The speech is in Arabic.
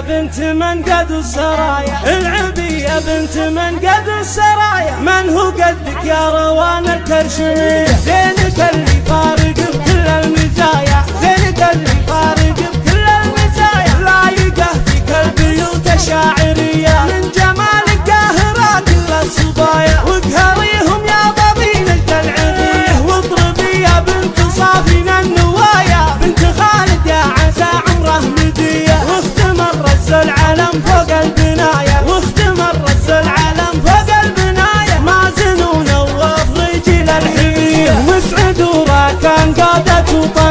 بنت من قد السرايا. العبي يا بنت من قد السرايا. من هو قدك يا روان الكرشمية؟ زينك اللي فارق بكل المزايا. زينك اللي فارق العلم فوق البناية. واستمر رس العلم فوق البناية. مازن ونواف رجل الحمية مسعد وراكان قادة وطن